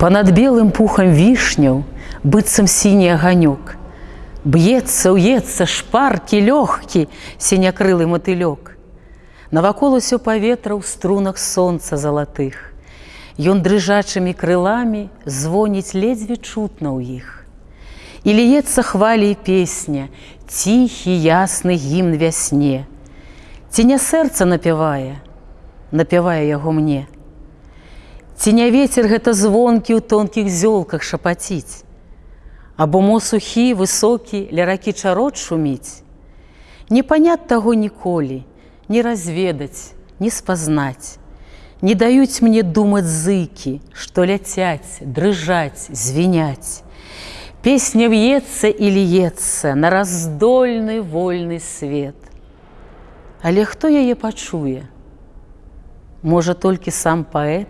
Понад белым пухом вишняў быццам сіні аганёк. Б'ецца, уецца шпаркі лёгкі сінякрылы матылёк. Навакол усё паветра ў струнах сонца залатых. Ён дрыжачымі крыламі звоніць ледзьве чутна ў іх. І ліецца хвалі і песня, ціхі ясны гімн вясне. Ці не сэрца напявае, напявае яго мне. Ці не вецер гэта звонкі ў тонкіх зёлках шапаціць, Або мо сухі, высокі, ля ракі чарот шуміць. Не панят таго ніколі, не разведаць, не спазнаць. Не даюць мне думаць зыкі, што ляцяць, дрыжаць, звіняць. Песня в'ецца і льецца на раздольны вольны свет. Але хто яе пачуе? Можа толькі сам паэт,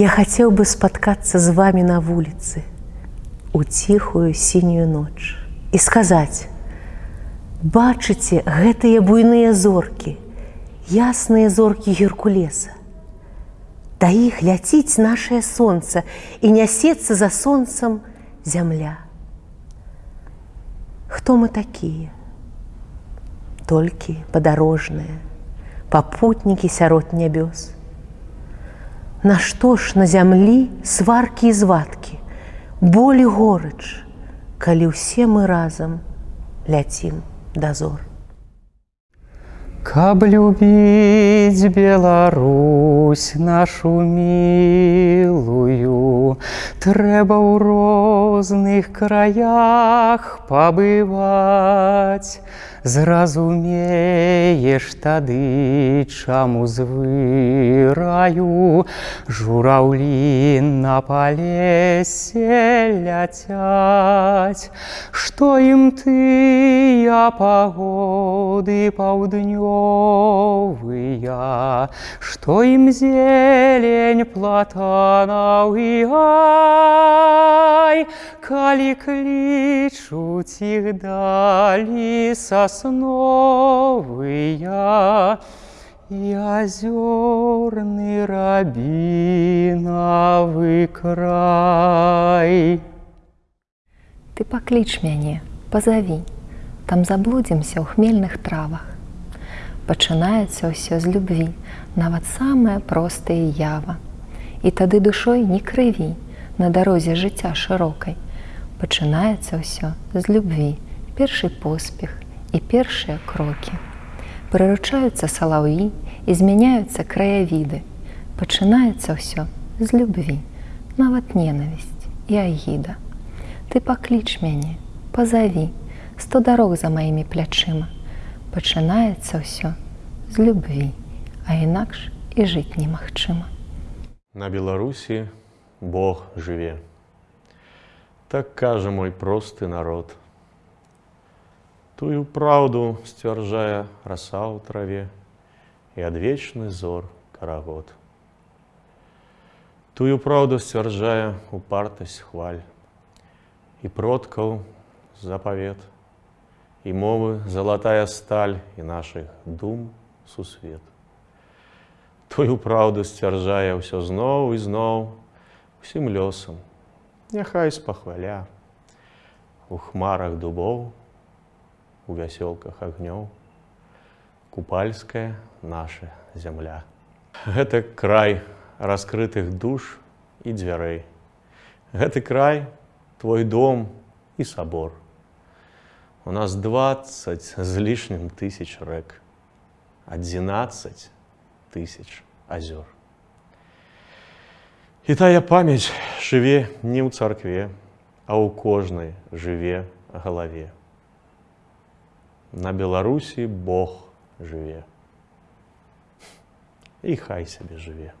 Я хацеў бы спаткацца з вами на вуліцы у ціхую сінюю ноч і сказаць: Бачыце гэтыя буйныя зоркі, ясныя зоркі геркулеса. Да іх ляціць нашае сонца і нясецца за сонцам зямля. Хто мы такія? Толькі падарожныя, папутнікі сярод нябёс. Нашто ж на зямлі сваркі і звадкі, болі горыч, калі ўсе мы разам ляцім дазор. Каб любіць Беларусь нашу мілую, трэба ў розных краях пабываць. Зразумееш тады, чаму звыраю, жураўлі на палесе ляцяць, Што ім тыя пагоды паўднёвыя, Што ім зелень платанаў і ай, калі клічуць іх далі са сосновыя, и озерный рабиновый край. Ты пакліч мяне, пазаві, там заблудзімся ў хмельных травах. Пачынаецца ўсё з любві, нават самая простая ява. І тады душой не крыві на дарозе жыцця шырокай. Пачынаецца ўсё з любві, першы поспех, і першыя крокі. Прыручаюцца салаўі і змяняюцца краявіды. Пачынаецца ўсё з любві, нават ненавісць і агіда. Ты пакліч мяне, пазаві, сто дарог за маімі плячыма. Пачынаецца ўсё з любві, а інакш і жыць немагчыма. На Беларусі Бог жыве. Так кажа мой просты народ – Тую праўду сцвярджае раса ў траве і адвечны зор карагод. Тую праўду сцвярджае упартасць хваль і продкаў запавет і мовы залатая сталь і нашых дум сусвет. Тую праўду сцвярджае ўсё зноў і зноў усім лёсам, няхай спахваля у хмарах дубоў, у вясёлках агнёў, купальская наша зямля. Гэта край раскрытых душ і дзвярэй. Гэты край твой дом і сабор. У нас 20 з лішнім тысяч рэк, 11 тысяч азёр. І тая памяць жыве не ў царкве, а ў кожнай жыве галаве на Беларусі Бог жыве. І хай сябе жыве.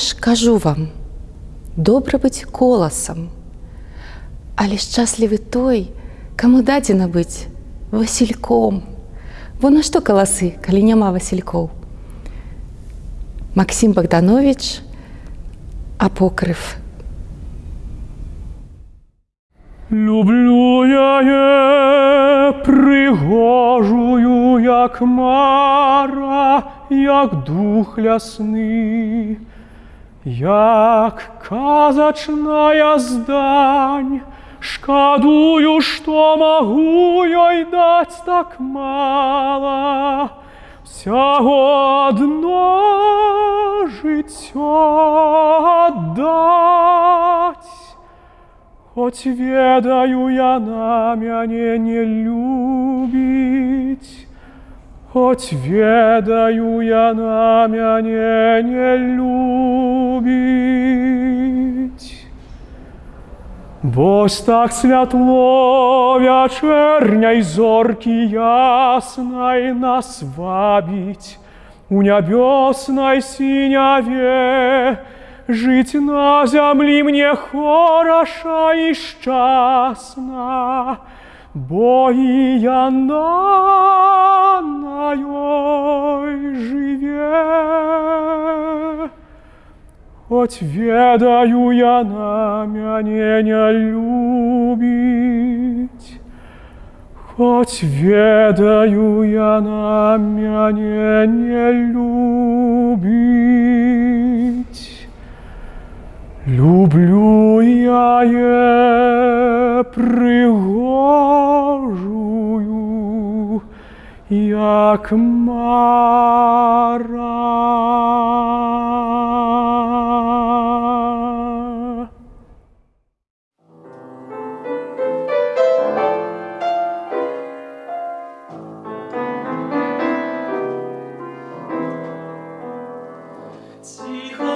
ж кажу вам, добра быць коласам, але шчаслівы той, каму дадзена быць васільком. Во на што каласы, калі няма васількоў. Максім Богданович, апокрыв. Люблю я прыгожую, як мара, як дух лясны, як сказочная здань, Шкадую, что могу ёй дать так мало. Всяго одно життё отдать. Хоць ведаю яна мяне не любіць, Хоць ведаю яна мяне не любіць. Вось так святло вячэрняй зоркі яснай нас вабіць, У нябёснай сіняве, Жыць на зямлі мне хораша і шчасна, Бо і яна на Хоць ведаю яна мяне не любіць, Хоць ведаю яна мяне не любіць. Люблю я е пригожую, як мара. 几何